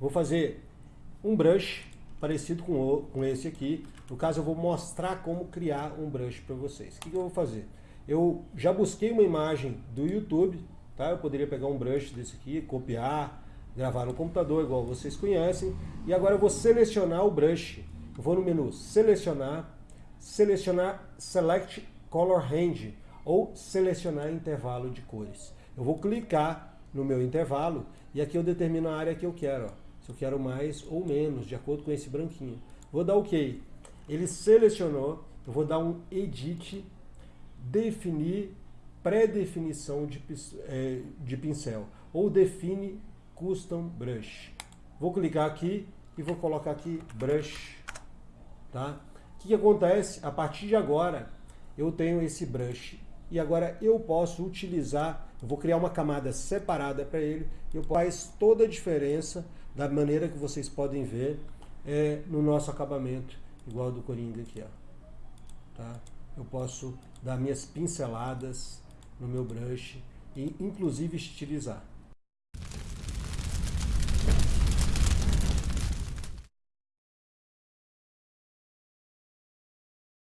Vou fazer um brush parecido com, o, com esse aqui. No caso, eu vou mostrar como criar um brush para vocês. O que, que eu vou fazer? Eu já busquei uma imagem do YouTube, tá? Eu poderia pegar um brush desse aqui, copiar, gravar no computador, igual vocês conhecem. E agora eu vou selecionar o brush. Eu vou no menu Selecionar, Selecionar Select Color Range, ou Selecionar Intervalo de Cores. Eu vou clicar no meu intervalo e aqui eu determino a área que eu quero. Ó. Se eu quero mais ou menos, de acordo com esse branquinho. Vou dar OK. Ele selecionou, eu vou dar um Edit, definir pré-definição de, é, de pincel, ou define Custom Brush. Vou clicar aqui e vou colocar aqui Brush. Tá? O que, que acontece? A partir de agora, eu tenho esse brush e agora eu posso utilizar, eu vou criar uma camada separada para ele, e faz toda a diferença da maneira que vocês podem ver é, no nosso acabamento, igual do Coringa aqui. Ó. Tá? Eu posso dar minhas pinceladas no meu brush e inclusive estilizar.